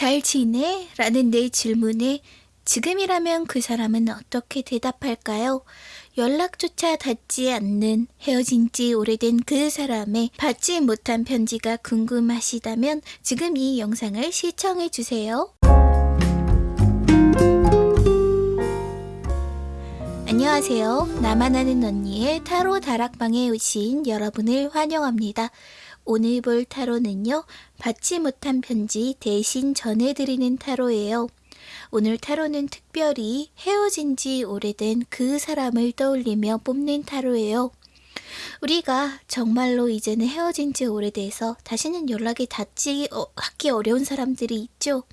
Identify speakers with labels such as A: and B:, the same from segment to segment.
A: 잘 지내? 라는 내 질문에 지금이라면 그 사람은 어떻게 대답할까요? 연락조차 닿지 않는 헤어진 지 오래된 그 사람의 받지 못한 편지가 궁금하시다면 지금 이 영상을 시청해 주세요. 안녕하세요. 나만 아는 언니의 타로 다락방에 오신 여러분을 환영합니다. 오늘 볼 타로는요, 받지 못한 편지 대신 전해드리는 타로예요. 오늘 타로는 특별히 헤어진 지 오래된 그 사람을 떠올리며 뽑는 타로예요. 우리가 정말로 이제는 헤어진 지 오래돼서 다시는 연락이 닿지 어, 하기 어려운 사람들이 있죠.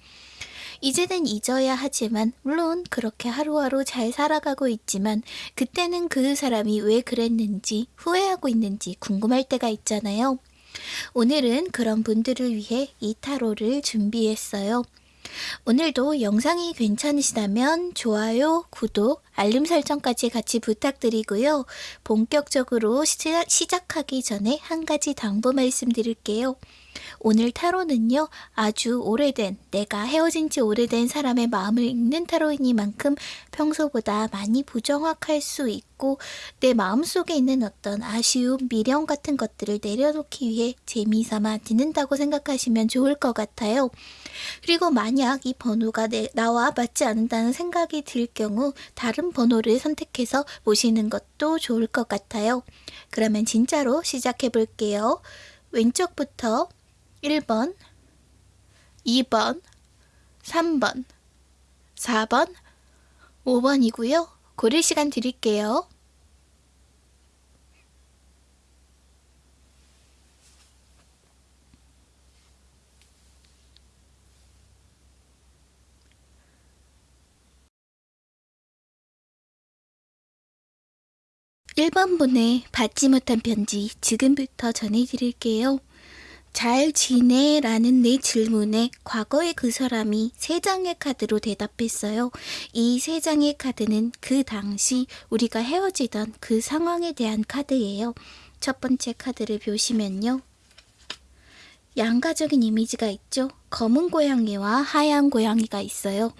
A: 이제는 잊어야 하지만 물론 그렇게 하루하루 잘 살아가고 있지만 그때는 그 사람이 왜 그랬는지 후회하고 있는지 궁금할 때가 있잖아요. 오늘은 그런 분들을 위해 이 타로를 준비했어요. 오늘도 영상이 괜찮으시다면 좋아요, 구독, 알림 설정까지 같이 부탁드리고요. 본격적으로 시작하기 전에 한 가지 당부 말씀드릴게요. 오늘 타로는요, 아주 오래된, 내가 헤어진 지 오래된 사람의 마음을 읽는 타로이니만큼 평소보다 많이 부정확할 수 있고, 내 마음속에 있는 어떤 아쉬움, 미련 같은 것들을 내려놓기 위해 재미삼아 듣는다고 생각하시면 좋을 것 같아요. 그리고 만약 이 번호가 내, 나와 맞지 않는다는 생각이 들 경우 다른 번호를 선택해서 보시는 것도 좋을 것 같아요. 그러면 진짜로 시작해 볼게요. 왼쪽부터 1번, 2번, 3번, 4번, 5번이고요. 고를 시간 드릴게요. 1번 분의 받지 못한 편지 지금부터 전해드릴게요. 잘 지내? 라는 내 질문에 과거의 그 사람이 세 장의 카드로 대답했어요. 이 세 장의 카드는 그 당시 우리가 헤어지던 그 상황에 대한 카드예요. 첫 번째 카드를 보시면요. 양가적인 이미지가 있죠. 검은 고양이와 하얀 고양이가 있어요.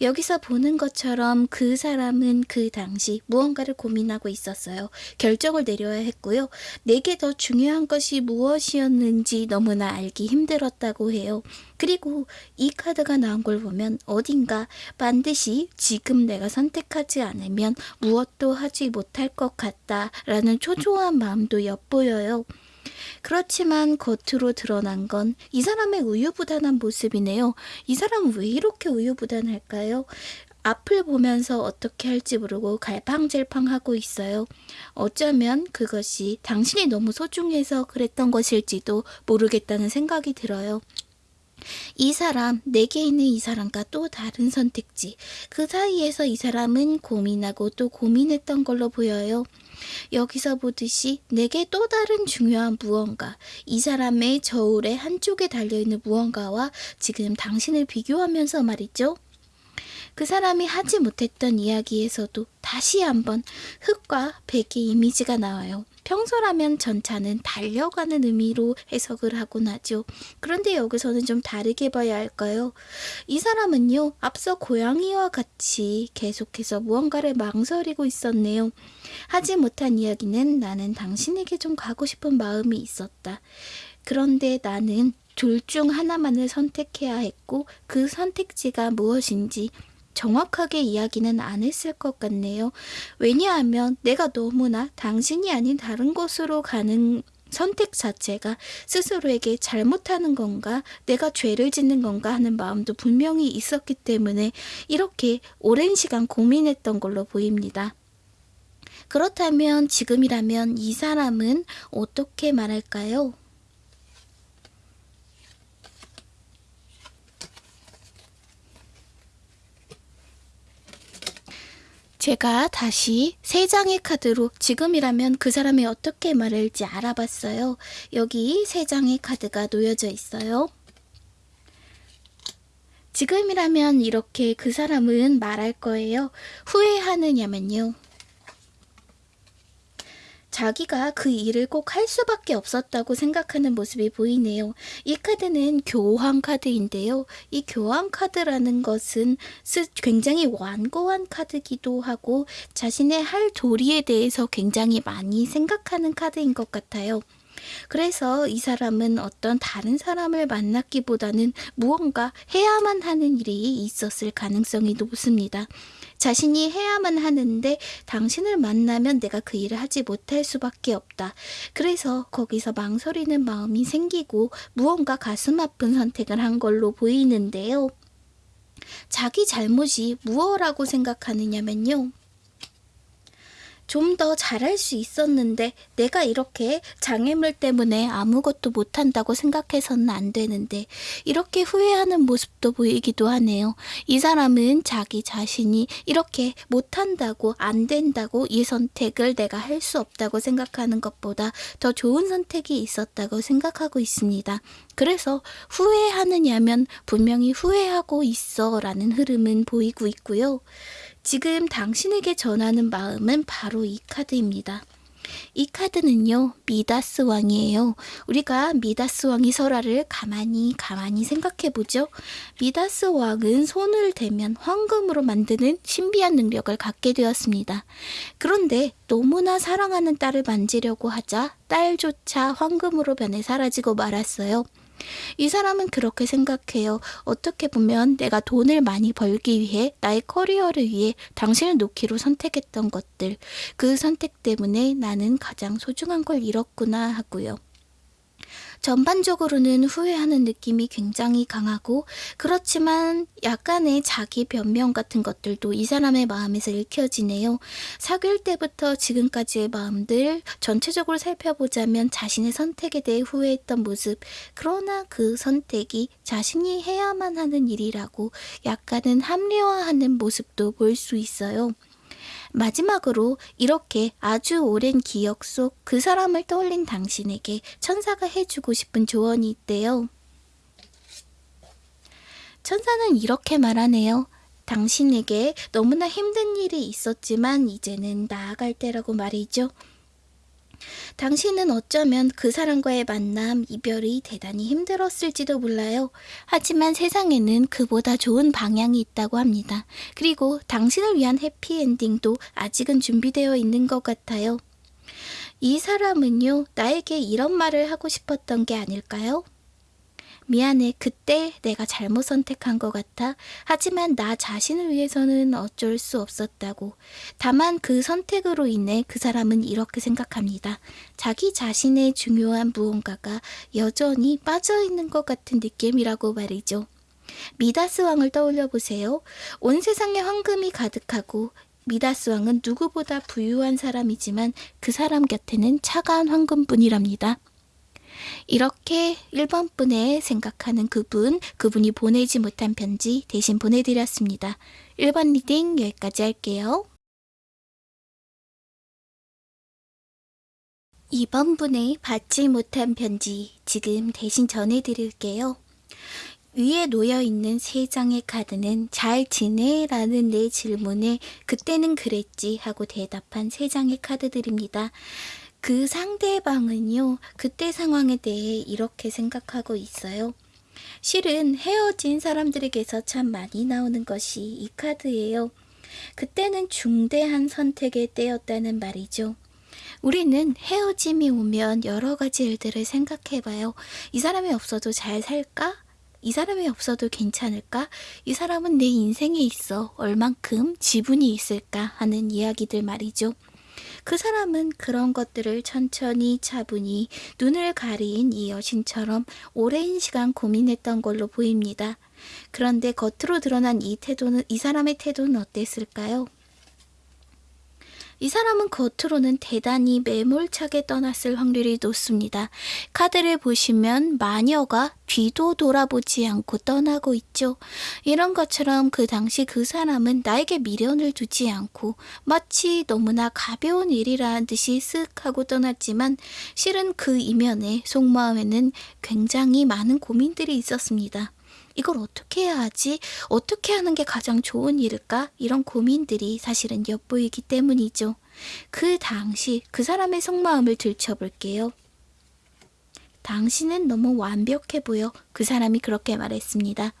A: 여기서 보는 것처럼 그 사람은 그 당시 무언가를 고민하고 있었어요. 결정을 내려야 했고요. 내게 더 중요한 것이 무엇이었는지 너무나 알기 힘들었다고 해요. 그리고 이 카드가 나온 걸 보면 어딘가 반드시 지금 내가 선택하지 않으면 무엇도 하지 못할 것 같다라는 초조한 마음도 엿보여요. 그렇지만 겉으로 드러난 건 이 사람의 우유부단한 모습이네요. 이 사람은 왜 이렇게 우유부단할까요? 앞을 보면서 어떻게 할지 모르고 갈팡질팡하고 있어요. 어쩌면 그것이 당신이 너무 소중해서 그랬던 것일지도 모르겠다는 생각이 들어요. 이 사람, 내게 있는 이 사람과 또 다른 선택지. 그 사이에서 이 사람은 고민하고 또 고민했던 걸로 보여요. 여기서 보듯이 내게 또 다른 중요한 무언가, 이 사람의 저울의 한쪽에 달려있는 무언가와 지금 당신을 비교하면서 말이죠. 그 사람이 하지 못했던 이야기에서도 다시 한번 흙과 백의 이미지가 나와요. 평소라면 전차는 달려가는 의미로 해석을 하곤 하죠. 그런데 여기서는 좀 다르게 봐야 할까요? 이 사람은요, 앞서 고양이와 같이 계속해서 무언가를 망설이고 있었네요. 하지 못한 이야기는 나는 당신에게 좀 가고 싶은 마음이 있었다. 그런데 나는 둘 중 하나만을 선택해야 했고 그 선택지가 무엇인지 정확하게 이야기는 안 했을 것 같네요. 왜냐하면 내가 너무나 당신이 아닌 다른 곳으로 가는 선택 자체가 스스로에게 잘못하는 건가, 내가 죄를 짓는 건가 하는 마음도 분명히 있었기 때문에 이렇게 오랜 시간 고민했던 걸로 보입니다. 그렇다면 지금이라면 이 사람은 어떻게 말할까요? 제가 다시 세 장의 카드로 지금이라면 그 사람이 어떻게 말할지 알아봤어요. 여기 세 장의 카드가 놓여져 있어요. 지금이라면 이렇게 그 사람은 말할 거예요. 후회하느냐면요. 자기가 그 일을 꼭 할 수밖에 없었다고 생각하는 모습이 보이네요. 이 카드는 교황 카드인데요. 이 교황 카드라는 것은 스- 굉장히 완고한 카드기도 하고 자신의 할 도리에 대해서 굉장히 많이 생각하는 카드인 것 같아요. 그래서 이 사람은 어떤 다른 사람을 만났기보다는 무언가 해야만 하는 일이 있었을 가능성이 높습니다. 자신이 해야만 하는데 당신을 만나면 내가 그 일을 하지 못할 수밖에 없다. 그래서 거기서 망설이는 마음이 생기고 무언가 가슴 아픈 선택을 한 걸로 보이는데요. 자기 잘못이 무엇라고 생각하느냐면요. 좀 더 잘할 수 있었는데 내가 이렇게 장애물 때문에 아무것도 못한다고 생각해서는 안 되는데 이렇게 후회하는 모습도 보이기도 하네요. 이 사람은 자기 자신이 이렇게 못한다고 안 된다고 이 선택을 내가 할 수 없다고 생각하는 것보다 더 좋은 선택이 있었다고 생각하고 있습니다. 그래서 후회하느냐면 분명히 후회하고 있어 라는 흐름은 보이고 있고요. 지금 당신에게 전하는 마음은 바로 이 카드입니다. 이 카드는요, 미다스 왕이에요. 우리가 미다스 왕의 설화를 가만히 가만히 생각해 보죠. 미다스 왕은 손을 대면 황금으로 만드는 신비한 능력을 갖게 되었습니다. 그런데 너무나 사랑하는 딸을 만지려고 하자 딸조차 황금으로 변해 사라지고 말았어요. 이 사람은 그렇게 생각해요. 어떻게 보면 내가 돈을 많이 벌기 위해 나의 커리어를 위해 당신을 놓기로 선택했던 것들, 그 선택 때문에 나는 가장 소중한 걸 잃었구나 하고요. 전반적으로는 후회하는 느낌이 굉장히 강하고 그렇지만 약간의 자기 변명 같은 것들도 이 사람의 마음에서 읽혀지네요. 사귈 때부터 지금까지의 마음들 전체적으로 살펴보자면 자신의 선택에 대해 후회했던 모습 그러나 그 선택이 자신이 해야만 하는 일이라고 약간은 합리화하는 모습도 볼 수 있어요. 마지막으로 이렇게 아주 오랜 기억 속 그 사람을 떠올린 당신에게 천사가 해주고 싶은 조언이 있대요. 천사는 이렇게 말하네요. 당신에게 너무나 힘든 일이 있었지만 이제는 나아갈 때라고 말이죠. 당신은 어쩌면 그 사람과의 만남, 이별이 대단히 힘들었을지도 몰라요. 하지만 세상에는 그보다 좋은 방향이 있다고 합니다. 그리고 당신을 위한 해피엔딩도 아직은 준비되어 있는 것 같아요. 이 사람은요, 나에게 이런 말을 하고 싶었던 게 아닐까요? 미안해. 그때 내가 잘못 선택한 것 같아. 하지만 나 자신을 위해서는 어쩔 수 없었다고. 다만 그 선택으로 인해 그 사람은 이렇게 생각합니다. 자기 자신의 중요한 무언가가 여전히 빠져 있는 것 같은 느낌이라고 말이죠. 미다스 왕을 떠올려 보세요. 온 세상에 황금이 가득하고 미다스 왕은 누구보다 부유한 사람이지만 그 사람 곁에는 차가운 황금뿐이랍니다. 이렇게 1번 분의 생각하는 그분, 그분이 보내지 못한 편지 대신 보내드렸습니다. 1번 reading 여기까지 할게요. 2번 분의 받지 못한 편지 지금 대신 전해드릴게요. 위에 놓여 있는 세 장의 카드는 잘 지내? 라는 내 질문에 그때는 그랬지 하고 대답한 세 장의 카드들입니다. 그 상대방은요, 그때 상황에 대해 이렇게 생각하고 있어요. 실은 헤어진 사람들에게서 참 많이 나오는 것이 이 카드예요. 그때는 중대한 선택의 때였다는 말이죠. 우리는 헤어짐이 오면 여러 가지 일들을 생각해봐요. 이 사람이 없어도 잘 살까? 이 사람이 없어도 괜찮을까? 이 사람은 내 인생에 있어 얼만큼 지분이 있을까? 하는 이야기들 말이죠. 그 사람은 그런 것들을 천천히 차분히 눈을 가린 이 여신처럼 오랜 시간 고민했던 걸로 보입니다. 그런데 겉으로 드러난 이 태도는 이 사람의 태도는 어땠을까요? 이 사람은 겉으로는 대단히 매몰차게 떠났을 확률이 높습니다. 카드를 보시면 마녀가 뒤도 돌아보지 않고 떠나고 있죠. 이런 것처럼 그 당시 그 사람은 나에게 미련을 두지 않고 마치 너무나 가벼운 일이라는 듯이 쓱 하고 떠났지만 실은 그 이면에 속마음에는 굉장히 많은 고민들이 있었습니다. 이걸 어떻게 해야 하지? 어떻게 하는 게 가장 좋은 일일까? 이런 고민들이 사실은 엿보이기 때문이죠. 그 당시 그 사람의 속마음을 들춰볼게요. 당신은 너무 완벽해 보여. 그 사람이 그렇게 말했습니다.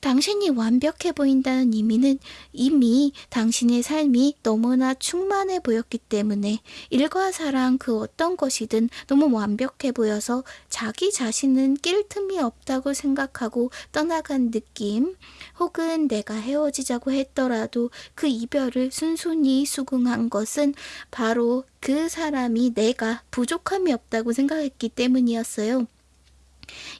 A: 당신이 완벽해 보인다는 의미는 이미 당신의 삶이 너무나 충만해 보였기 때문에 일과 사랑 그 어떤 것이든 너무 완벽해 보여서 자기 자신은 낄 틈이 없다고 생각하고 떠나간 느낌 혹은 내가 헤어지자고 했더라도 그 이별을 순순히 수긍한 것은 바로 그 사람이 내가 부족함이 없다고 생각했기 때문이었어요.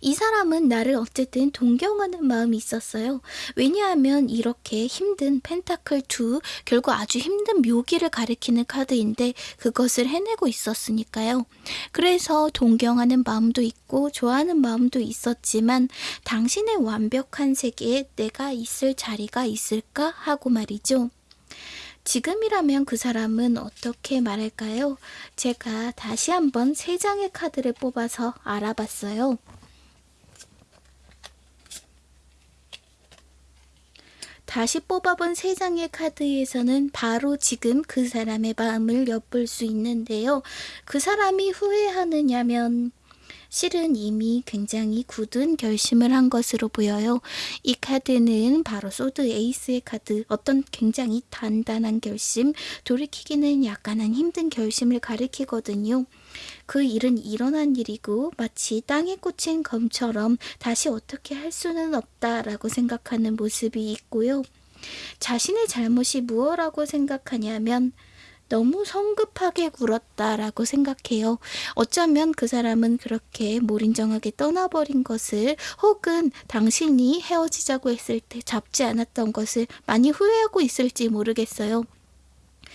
A: 이 사람은 나를 어쨌든 동경하는 마음이 있었어요. 왜냐하면 이렇게 힘든 펜타클 2, 결국 아주 힘든 묘기를 가리키는 카드인데 그것을 해내고 있었으니까요. 그래서 동경하는 마음도 있고 좋아하는 마음도 있었지만 당신의 완벽한 세계에 내가 있을 자리가 있을까 하고 말이죠. 지금이라면 그 사람은 어떻게 말할까요? 제가 다시 한번 세 장의 카드를 뽑아서 알아봤어요. 다시 뽑아본 세 장의 카드에서는 바로 지금 그 사람의 마음을 엿볼 수 있는데요. 그 사람이 후회하느냐면 실은 이미 굉장히 굳은 결심을 한 것으로 보여요. 이 카드는 바로 소드 에이스의 카드, 어떤 굉장히 단단한 결심, 돌이키기는 약간은 힘든 결심을 가리키거든요. 그 일은 일어난 일이고 마치 땅에 꽂힌 검처럼 다시 어떻게 할 수는 없다라고 생각하는 모습이 있고요. 자신의 잘못이 무엇라고 생각하냐면 너무 성급하게 굴었다라고 생각해요. 어쩌면 그 사람은 그렇게 몰인정하게 떠나버린 것을 혹은 당신이 헤어지자고 했을 때 잡지 않았던 것을 많이 후회하고 있을지 모르겠어요.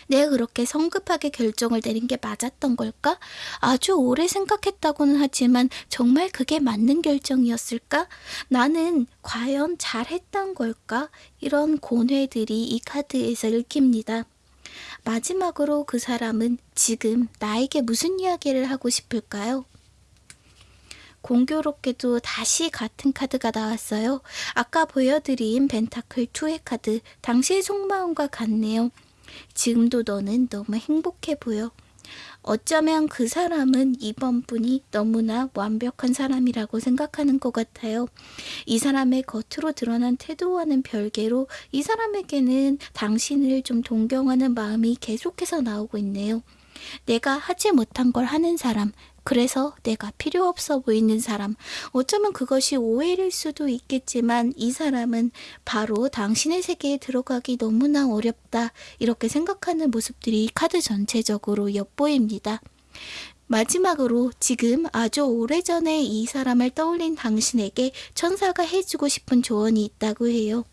A: 내가 그렇게 성급하게 결정을 내린 게 맞았던 걸까? 아주 오래 생각했다고는 하지만 정말 그게 맞는 결정이었을까? 나는 과연 잘했던 걸까? 이런 고뇌들이 이 카드에서 읽힙니다. 마지막으로 그 사람은 지금 나에게 무슨 이야기를 하고 싶을까요? 공교롭게도 다시 같은 카드가 나왔어요. 아까 보여드린 벤타클 2의 카드, 당시의 속마음과 같네요. 지금도 너는 너무 행복해 보여. 어쩌면 그 사람은 이번 분이 너무나 완벽한 사람이라고 생각하는 것 같아요. 이 사람의 겉으로 드러난 태도와는 별개로 이 사람에게는 당신을 좀 동경하는 마음이 계속해서 나오고 있네요. 내가 하지 못한 걸 하는 사람, 그래서 내가 필요 없어 보이는 사람. 어쩌면 그것이 오해일 수도 있겠지만 이 사람은 바로 당신의 세계에 들어가기 너무나 어렵다. 이렇게 생각하는 모습들이 카드 전체적으로 엿보입니다. 마지막으로 지금 아주 오래전에 이 사람을 떠올린 당신에게 천사가 해주고 싶은 조언이 있다고 해요.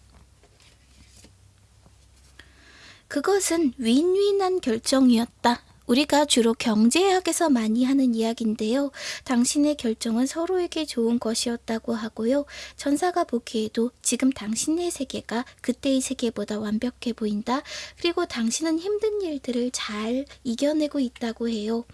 A: 그것은 윈윈한 결정이었다. 우리가 주로 경제학에서 많이 하는 이야기인데요. 당신의 결정은 서로에게 좋은 것이었다고 하고요. 천사가 보기에도 지금 당신의 세계가 그때의 세계보다 완벽해 보인다. 그리고 당신은 힘든 일들을 잘 이겨내고 있다고 해요.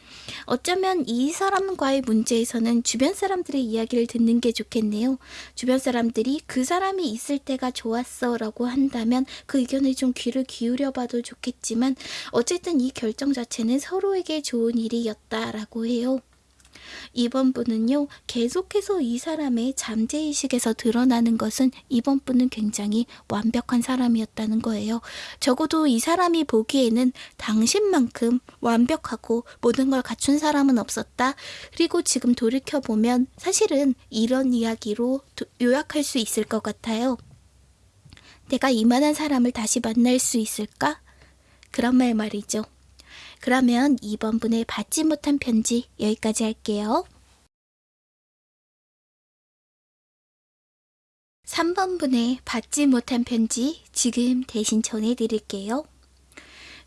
A: 어쩌면 이 사람과의 문제에서는 주변 사람들의 이야기를 듣는 게 좋겠네요. 주변 사람들이 그 사람이 있을 때가 좋았어 라고 한다면 그 의견에 좀 귀를 기울여 봐도 좋겠지만 어쨌든 이 결정 자체는 서로에게 좋은 일이었다라고 해요. 이번 분은요, 계속해서 이 사람의 잠재의식에서 드러나는 것은 이번 분은 굉장히 완벽한 사람이었다는 거예요. 적어도 이 사람이 보기에는 당신만큼 완벽하고 모든 걸 갖춘 사람은 없었다. 그리고 지금 돌이켜보면 사실은 이런 이야기로 요약할 수 있을 것 같아요. 내가 이만한 사람을 다시 만날 수 있을까? 그런 말 말이죠. 그러면 2번 분의 받지 못한 편지 여기까지 할게요. 3번 분의 받지 못한 편지 지금 대신 전해드릴게요.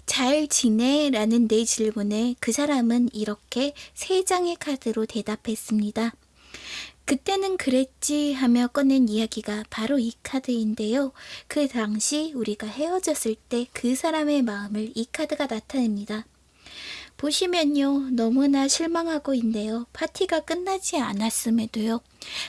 A: 잘 지내? 라는 내 질문에 그 사람은 이렇게 세 장의 카드로 대답했습니다. 그때는 그랬지 하며 꺼낸 이야기가 바로 이 카드인데요. 그 당시 우리가 헤어졌을 때 그 사람의 마음을 이 카드가 나타냅니다. 보시면요. 너무나 실망하고 있네요. 파티가 끝나지 않았음에도요.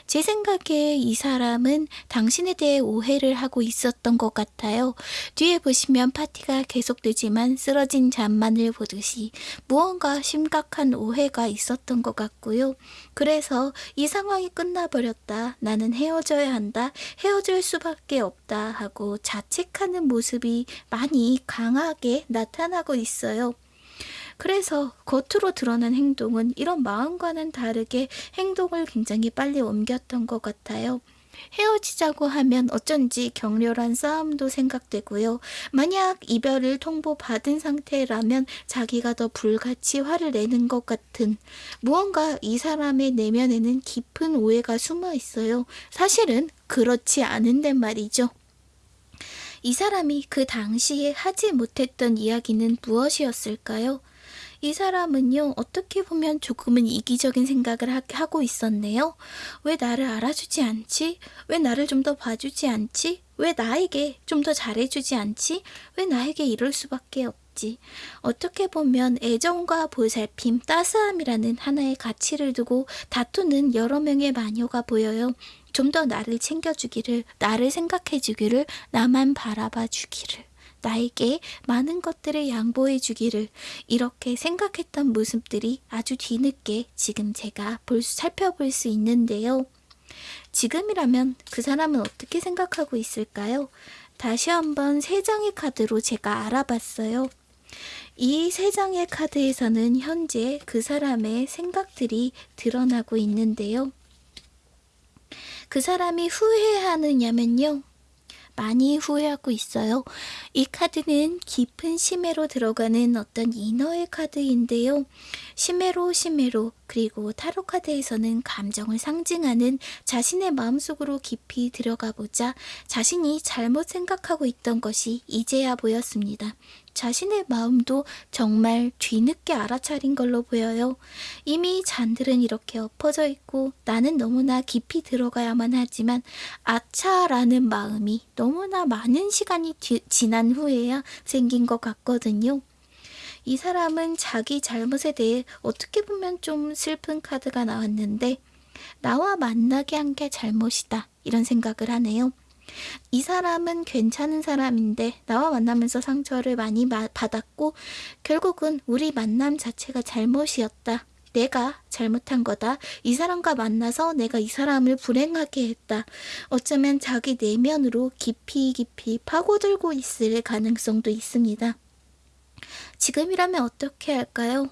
A: 제 생각에 이 사람은 당신에 대해 오해를 하고 있었던 것 같아요. 뒤에 보시면 파티가 계속되지만 쓰러진 잔만을 보듯이 무언가 심각한 오해가 있었던 것 같고요. 그래서 이 상황이 끝나버렸다. 나는 헤어져야 한다. 헤어질 수밖에 없다. 하고 자책하는 모습이 많이 강하게 나타나고 있어요. 그래서 겉으로 드러난 행동은 이런 마음과는 다르게 행동을 굉장히 빨리 옮겼던 것 같아요. 헤어지자고 하면 어쩐지 격렬한 싸움도 생각되고요. 만약 이별을 통보받은 상태라면 자기가 더 불같이 화를 내는 것 같은 무언가 이 사람의 내면에는 깊은 오해가 숨어 있어요. 사실은 그렇지 않은데 말이죠. 이 사람이 그 당시에 하지 못했던 이야기는 무엇이었을까요? 이 사람은요, 어떻게 보면 조금은 이기적인 생각을 하, 고 있었네요. 왜 나를 알아주지 않지? 왜 나를 좀 더 봐주지 않지? 왜 나에게 좀 더 잘해주지 않지? 왜 나에게 이럴 수밖에 없지? 어떻게 보면 애정과 보살핌, 따스함이라는 하나의 가치를 두고 다투는 여러 명의 마녀가 보여요. 좀 더 나를 챙겨주기를, 나를 생각해주기를, 나만 바라봐 주기를. 나에게 많은 것들을 양보해 주기를 이렇게 생각했던 모습들이 아주 뒤늦게 지금 제가 볼 수, 살펴볼 수 있는데요. 지금이라면 그 사람은 어떻게 생각하고 있을까요? 다시 한번 세 장의 카드로 제가 알아봤어요. 이 세 장의 카드에서는 현재 그 사람의 생각들이 드러나고 있는데요. 그 사람이 후회하느냐면요. 많이 후회하고 있어요. 이 카드는 깊은 심해로 들어가는 어떤 인어의 카드인데요. 심해로 심해로 그리고 타로 카드에서는 감정을 상징하는 자신의 마음속으로 깊이 들어가 보자 자신이 잘못 생각하고 있던 것이 이제야 보였습니다. 자신의 마음도 정말 뒤늦게 알아차린 걸로 보여요. 이미 잔들은 이렇게 엎어져 있고 나는 너무나 깊이 들어가야만 하지만 아차라는 마음이 너무나 많은 시간이 뒤, 지난 후에야 생긴 것 같거든요. 이 사람은 자기 잘못에 대해 어떻게 보면 좀 슬픈 카드가 나왔는데 나와 만나게 한 게 잘못이다 이런 생각을 하네요. 이 사람은 괜찮은 사람인데 나와 만나면서 상처를 많이 받았고 결국은 우리 만남 자체가 잘못이었다. 내가 잘못한 거다. 이 사람과 만나서 내가 이 사람을 불행하게 했다. 어쩌면 자기 내면으로 깊이 깊이 파고들고 있을 가능성도 있습니다. 지금이라면 어떻게 할까요?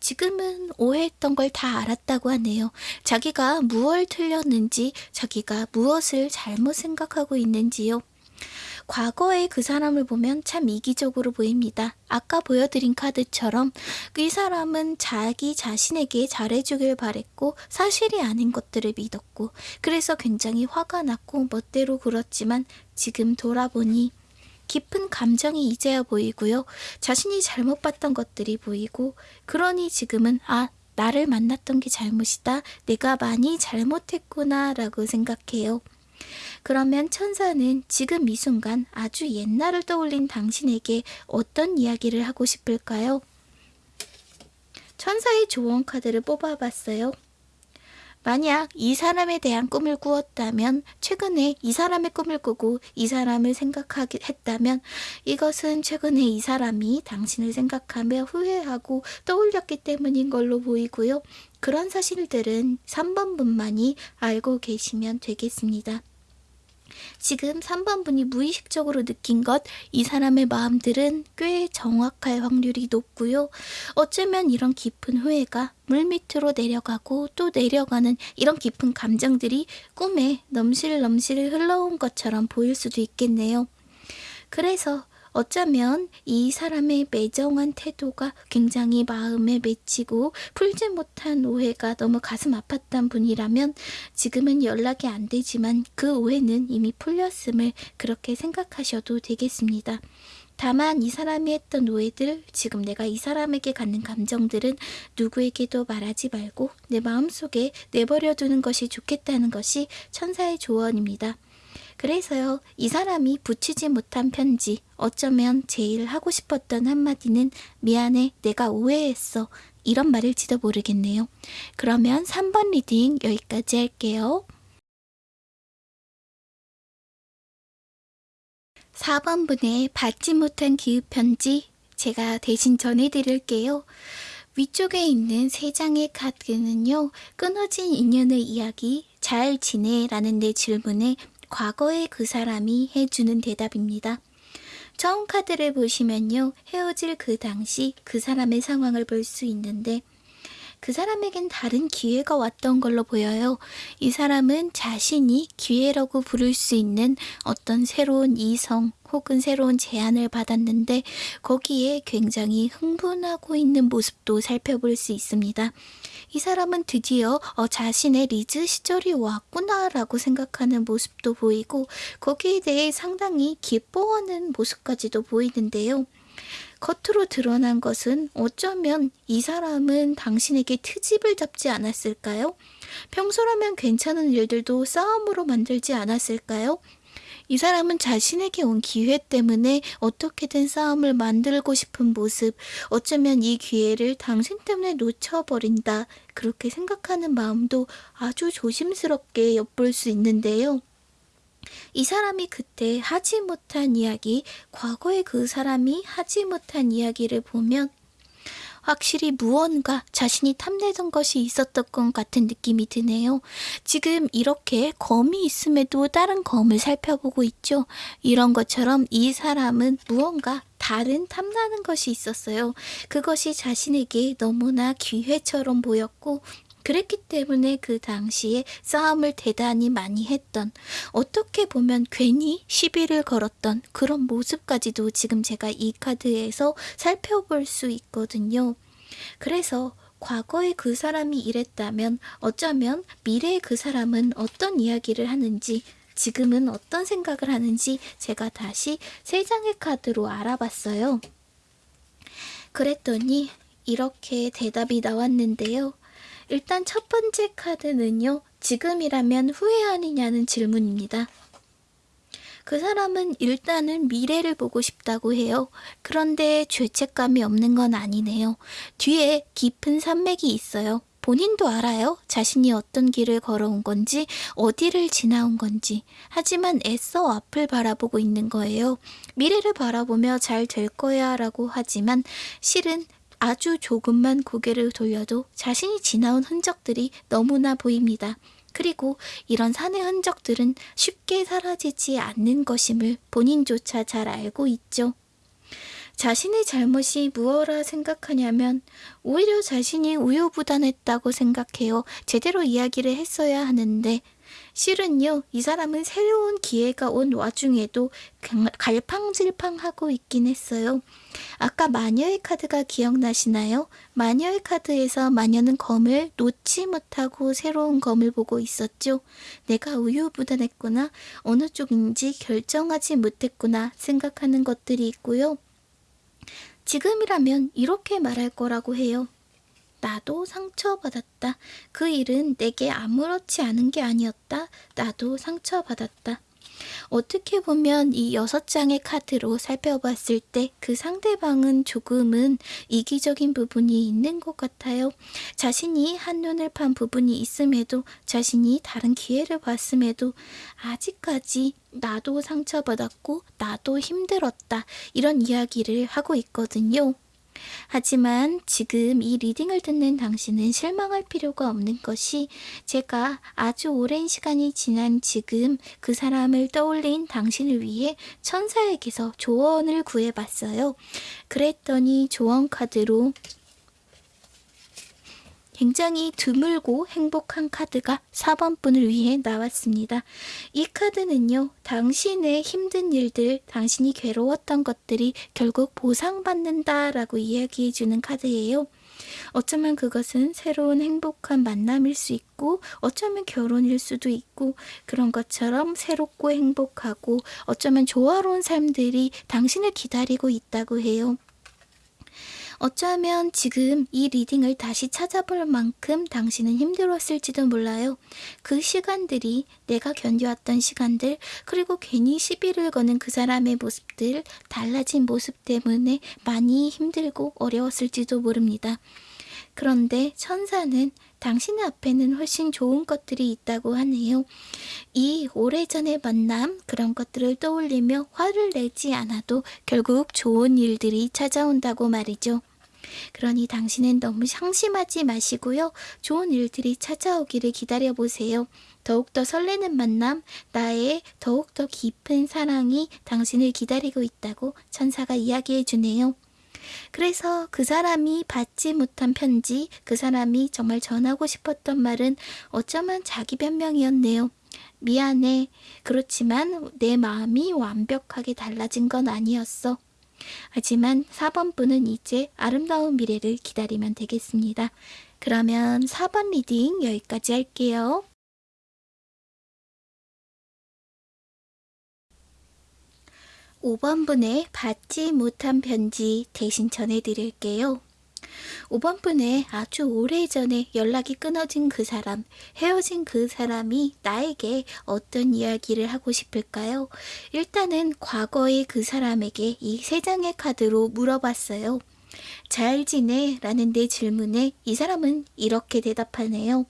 A: 지금은 오해했던 걸 다 알았다고 하네요. 자기가 무엇을 틀렸는지, 자기가 무엇을 잘못 생각하고 있는지요. 과거의 그 사람을 보면 참 이기적으로 보입니다. 아까 보여드린 카드처럼 이 사람은 자기 자신에게 잘해주길 바랬고 사실이 아닌 것들을 믿었고 그래서 굉장히 화가 났고 멋대로 굴었지만 지금 돌아보니 깊은 감정이 이제야 보이고요. 자신이 잘못 봤던 것들이 보이고 그러니 지금은 아 나를 만났던 게 잘못이다. 내가 많이 잘못했구나 라고 생각해요. 그러면 천사는 지금 이 순간 아주 옛날을 떠올린 당신에게 어떤 이야기를 하고 싶을까요? 천사의 조언 카드를 뽑아봤어요. 만약 이 사람에 대한 꿈을 꾸었다면 최근에 이 사람의 꿈을 꾸고 이 사람을 생각하게 했다면 이것은 최근에 이 사람이 당신을 생각하며 후회하고 떠올렸기 때문인 걸로 보이고요. 그런 사실들은 3번 분만이 알고 계시면 되겠습니다. 지금 3번 분이 무의식적으로 느낀 것, 이 사람의 마음들은 꽤 정확할 확률이 높고요. 어쩌면 이런 깊은 후회가 물밑으로 내려가고 또 내려가는 이런 깊은 감정들이 꿈에 넘실넘실 흘러온 것처럼 보일 수도 있겠네요. 그래서 어쩌면 이 사람의 매정한 태도가 굉장히 마음에 맺히고 풀지 못한 오해가 너무 가슴 아팠던 분이라면 지금은 연락이 안 되지만 그 오해는 이미 풀렸음을 그렇게 생각하셔도 되겠습니다. 다만 이 사람이 했던 오해들, 지금 내가 이 사람에게 갖는 감정들은 누구에게도 말하지 말고 내 마음속에 내버려 두는 것이 좋겠다는 것이 천사의 조언입니다. 그래서요, 이 사람이 붙이지 못한 편지, 어쩌면 제일 하고 싶었던 한마디는 미안해, 내가 오해했어. 이런 말일지도 모르겠네요. 그러면 3번 reading 여기까지 할게요. 4번 분의 받지 못한 기흡 편지 제가 대신 전해드릴게요. 위쪽에 있는 세 장의 카드는요, 끊어진 인연의 이야기, 잘 지내? 라는 내 질문에 과거의 그 사람이 해주는 대답입니다. 처음 카드를 보시면요, 헤어질 그 당시 그 사람의 상황을 볼 수 있는데, 그 사람에겐 다른 기회가 왔던 걸로 보여요. 이 사람은 자신이 기회라고 부를 수 있는 어떤 새로운 이성 혹은 새로운 제안을 받았는데 거기에 굉장히 흥분하고 있는 모습도 살펴볼 수 있습니다. 이 사람은 드디어 어, 자신의 리즈 시절이 왔구나라고 생각하는 모습도 보이고 거기에 대해 상당히 기뻐하는 모습까지도 보이는데요. 겉으로 드러난 것은 어쩌면 이 사람은 당신에게 트집을 잡지 않았을까요? 평소라면 괜찮은 일들도 싸움으로 만들지 않았을까요? 이 사람은 자신에게 온 기회 때문에 어떻게든 싸움을 만들고 싶은 모습, 어쩌면 이 기회를 당신 때문에 놓쳐버린다. 그렇게 생각하는 마음도 아주 조심스럽게 엿볼 수 있는데요. 이 사람이 그때 하지 못한 이야기, 과거에 그 사람이 하지 못한 이야기를 보면 확실히 무언가 자신이 탐내던 것이 있었던 것 같은 느낌이 드네요. 지금 이렇게 검이 있음에도 다른 검을 살펴보고 있죠. 이런 것처럼 이 사람은 무언가 다른 탐나는 것이 있었어요. 그것이 자신에게 너무나 기회처럼 보였고 그랬기 때문에 그 당시에 싸움을 대단히 많이 했던 어떻게 보면 괜히 시비를 걸었던 그런 모습까지도 지금 제가 이 카드에서 살펴볼 수 있거든요. 그래서 과거에 그 사람이 이랬다면 어쩌면 미래의 그 사람은 어떤 이야기를 하는지 지금은 어떤 생각을 하는지 제가 다시 세 장의 카드로 알아봤어요. 그랬더니 이렇게 대답이 나왔는데요. 일단 첫 번째 카드는요. 지금이라면 후회하느냐는 질문입니다. 그 사람은 일단은 미래를 보고 싶다고 해요. 그런데 죄책감이 없는 건 아니네요. 뒤에 깊은 산맥이 있어요. 본인도 알아요. 자신이 어떤 길을 걸어온 건지, 어디를 지나온 건지. 하지만 애써 앞을 바라보고 있는 거예요. 미래를 바라보며 잘 될 거야 라고 하지만 실은 아주 조금만 고개를 돌려도 자신이 지나온 흔적들이 너무나 보입니다. 그리고 이런 산의 흔적들은 쉽게 사라지지 않는 것임을 본인조차 잘 알고 있죠. 자신의 잘못이 무엇라 생각하냐면 오히려 자신이 우유부단했다고 생각해요. 제대로 이야기를 했어야 하는데 실은요, 이 사람은 새로운 기회가 온 와중에도 갈팡질팡하고 있긴 했어요. 아까 마녀의 카드가 기억나시나요? 마녀의 카드에서 마녀는 검을 놓지 못하고 새로운 검을 보고 있었죠. 내가 우유부단했구나, 어느 쪽인지 결정하지 못했구나 생각하는 것들이 있고요. 지금이라면 이렇게 말할 거라고 해요. 나도 상처받았다. 그 일은 내게 아무렇지 않은 게 아니었다. 나도 상처받았다. 어떻게 보면 이 여섯 장의 카드로 살펴봤을 때 그 상대방은 조금은 이기적인 부분이 있는 것 같아요. 자신이 한눈을 판 부분이 있음에도 자신이 다른 기회를 봤음에도 아직까지 나도 상처받았고 나도 힘들었다 이런 이야기를 하고 있거든요. 하지만 지금 이 리딩을 듣는 당신은 실망할 필요가 없는 것이 제가 아주 오랜 시간이 지난 지금 그 사람을 떠올린 당신을 위해 천사에게서 조언을 구해봤어요. 그랬더니 조언 카드로 굉장히 드물고 행복한 카드가 4번 분을 위해 나왔습니다. 이 카드는요. 당신의 힘든 일들, 당신이 괴로웠던 것들이 결국 보상받는다 라고 이야기해주는 카드예요. 어쩌면 그것은 새로운 행복한 만남일 수 있고 어쩌면 결혼일 수도 있고 그런 것처럼 새롭고 행복하고 어쩌면 조화로운 삶들이 당신을 기다리고 있다고 해요. 어쩌면 지금 이 리딩을 다시 찾아볼 만큼 당신은 힘들었을지도 몰라요. 그 시간들이 내가 견뎌왔던 시간들, 그리고 괜히 시비를 거는 그 사람의 모습들, 달라진 모습 때문에 많이 힘들고 어려웠을지도 모릅니다. 그런데 천사는 당신의 앞에는 훨씬 좋은 것들이 있다고 하네요. 이 오래전의 만남, 그런 것들을 떠올리며 화를 내지 않아도 결국 좋은 일들이 찾아온다고 말이죠. 그러니 당신은 너무 상심하지 마시고요. 좋은 일들이 찾아오기를 기다려보세요. 더욱더 설레는 만남, 나의 더욱더 깊은 사랑이 당신을 기다리고 있다고 천사가 이야기해 주네요. 그래서 그 사람이 받지 못한 편지, 그 사람이 정말 전하고 싶었던 말은 어쩌면 자기 변명이었네요. 미안해. 그렇지만 내 마음이 완벽하게 달라진 건 아니었어. 하지만 4번 분은 이제 아름다운 미래를 기다리면 되겠습니다. 그러면 4번 reading 여기까지 할게요. 5번 분의 받지 못한 편지 대신 전해드릴게요. 5번 분의 아주 오래전에 연락이 끊어진 그 사람, 헤어진 그 사람이 나에게 어떤 이야기를 하고 싶을까요? 일단은 과거의 그 사람에게 이 세 장의 카드로 물어봤어요. 잘 지내? 라는 내 질문에 이 사람은 이렇게 대답하네요.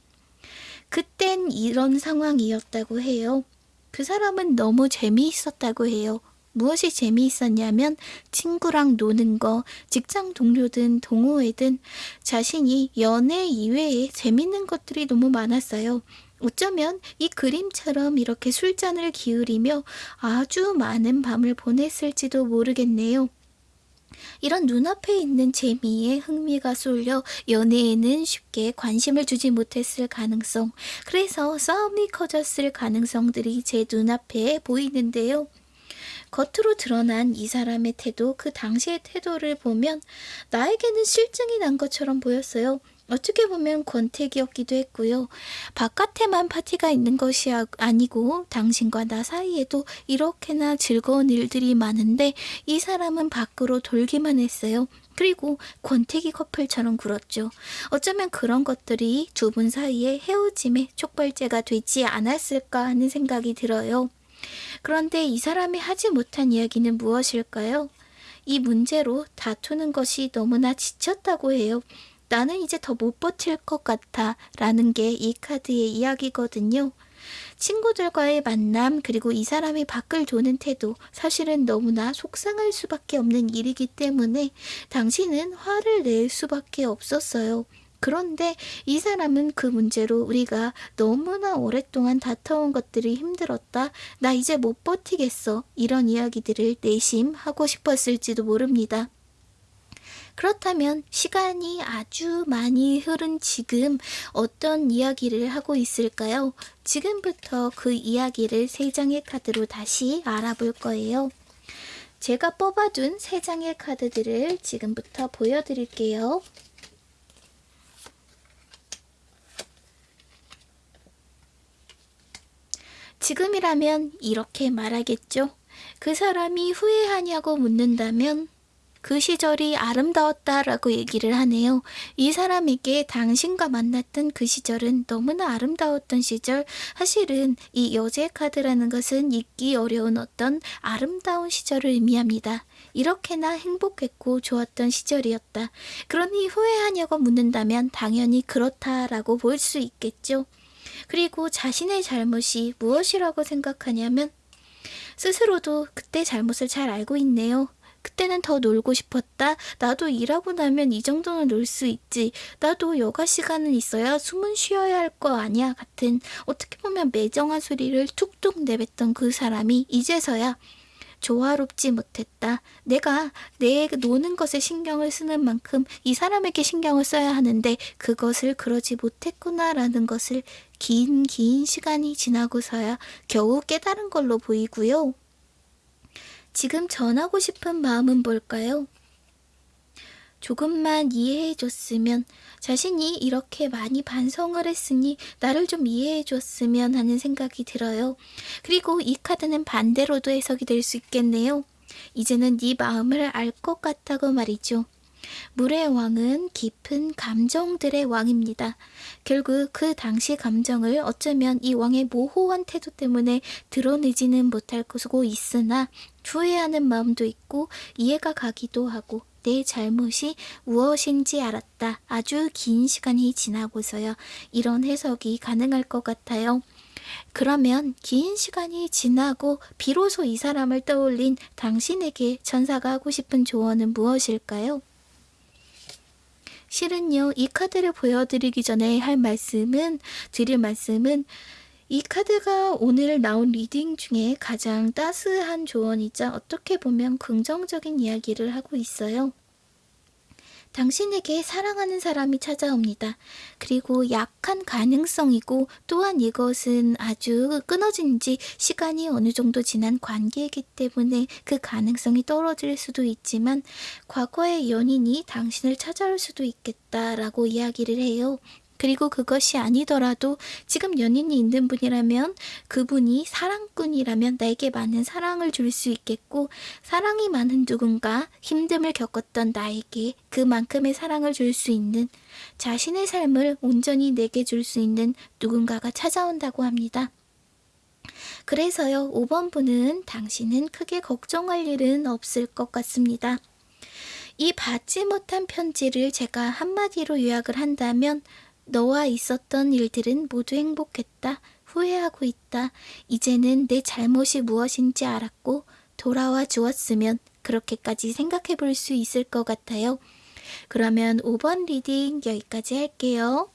A: 그땐 이런 상황이었다고 해요. 그 사람은 너무 재미있었다고 해요. 무엇이 재미있었냐면 친구랑 노는 거, 직장 동료든 동호회든 자신이 연애 이외에 재밌는 것들이 너무 많았어요. 어쩌면 이 그림처럼 이렇게 술잔을 기울이며 아주 많은 밤을 보냈을지도 모르겠네요. 이런 눈앞에 있는 재미에 흥미가 쏠려 연애에는 쉽게 관심을 주지 못했을 가능성, 그래서 싸움이 커졌을 가능성들이 제 눈앞에 보이는데요. 겉으로 드러난 이 사람의 태도, 그 당시의 태도를 보면 나에게는 실증이 난 것처럼 보였어요. 어떻게 보면 권태기였기도 했고요. 바깥에만 파티가 있는 것이 아, 아니고 당신과 나 사이에도 이렇게나 즐거운 일들이 많은데 이 사람은 밖으로 돌기만 했어요. 그리고 권태기 커플처럼 굴었죠. 어쩌면 그런 것들이 두 분 사이의 헤어짐의 촉발제가 되지 않았을까 하는 생각이 들어요. 그런데 이 사람이 하지 못한 이야기는 무엇일까요? 이 문제로 다투는 것이 너무나 지쳤다고 해요. 나는 이제 더 못 버틸 것 같아 라는 게 이 카드의 이야기거든요. 친구들과의 만남 그리고 이 사람이 밖을 도는 태도 사실은 너무나 속상할 수밖에 없는 일이기 때문에 당신은 화를 낼 수밖에 없었어요. 그런데 이 사람은 그 문제로 우리가 너무나 오랫동안 다퉈온 것들이 힘들었다. 나 이제 못 버티겠어. 이런 이야기들을 내심 하고 싶었을지도 모릅니다. 그렇다면 시간이 아주 많이 흐른 지금 어떤 이야기를 하고 있을까요? 지금부터 그 이야기를 세 장의 카드로 다시 알아볼 거예요. 제가 뽑아둔 세 장의 카드들을 지금부터 보여드릴게요. 지금이라면 이렇게 말하겠죠. 그 사람이 후회하냐고 묻는다면 그 시절이 아름다웠다라고 얘기를 하네요. 이 사람에게 당신과 만났던 그 시절은 너무나 아름다웠던 시절. 사실은 이 여제 카드라는 것은 잊기 어려운 어떤 아름다운 시절을 의미합니다. 이렇게나 행복했고 좋았던 시절이었다. 그러니 후회하냐고 묻는다면 당연히 그렇다라고 볼 수 있겠죠. 그리고 자신의 잘못이 무엇이라고 생각하냐면 스스로도 그때 잘못을 잘 알고 있네요. 그때는 더 놀고 싶었다. 나도 일하고 나면 이 정도는 놀 수 있지. 나도 여가 시간은 있어야 숨은 쉬어야 할 거 아니야. 같은 어떻게 보면 매정한 소리를 툭툭 내뱉던 그 사람이 이제서야 조화롭지 못했다. 내가 내 노는 것에 신경을 쓰는 만큼 이 사람에게 신경을 써야 하는데 그것을 그러지 못했구나라는 것을 긴 긴 시간이 지나고서야 겨우 깨달은 걸로 보이고요. 지금 전하고 싶은 마음은 뭘까요? 조금만 이해해 줬으면 자신이 이렇게 많이 반성을 했으니 나를 좀 이해해 줬으면 하는 생각이 들어요. 그리고 이 카드는 반대로도 해석이 될 수 있겠네요. 이제는 네 마음을 알 것 같다고 말이죠. 물의 왕은 깊은 감정들의 왕입니다. 결국 그 당시 감정을 어쩌면 이 왕의 모호한 태도 때문에 드러내지는 못할 것이고 있으나 후회하는 마음도 있고 이해가 가기도 하고 내 잘못이 무엇인지 알았다. 아주 긴 시간이 지나고서야 이런 해석이 가능할 것 같아요. 그러면 긴 시간이 지나고 비로소 이 사람을 떠올린 당신에게 천사가 하고 싶은 조언은 무엇일까요? 실은요, 이 카드를 보여드리기 전에 할 말씀은, 드릴 말씀은, 이 카드가 오늘 나온 reading 중에 가장 따스한 조언이자 어떻게 보면 긍정적인 이야기를 하고 있어요. 당신에게 사랑하는 사람이 찾아옵니다. 그리고 약한 가능성이고 또한 이것은 아주 끊어진 지 시간이 어느 정도 지난 관계이기 때문에 그 가능성이 떨어질 수도 있지만 과거의 연인이 당신을 찾아올 수도 있겠다라고 이야기를 해요. 그리고 그것이 아니더라도 지금 연인이 있는 분이라면 그분이 사랑꾼이라면 나에게 많은 사랑을 줄 수 있겠고 사랑이 많은 누군가 힘듦을 겪었던 나에게 그만큼의 사랑을 줄 수 있는 자신의 삶을 온전히 내게 줄 수 있는 누군가가 찾아온다고 합니다. 그래서요, 5번 분은 당신은 크게 걱정할 일은 없을 것 같습니다. 이 받지 못한 편지를 제가 한마디로 요약을 한다면 너와 있었던 일들은 모두 행복했다. 후회하고 있다. 이제는 내 잘못이 무엇인지 알았고 돌아와 주었으면 그렇게까지 생각해 볼 수 있을 것 같아요. 그러면 5번 reading 여기까지 할게요.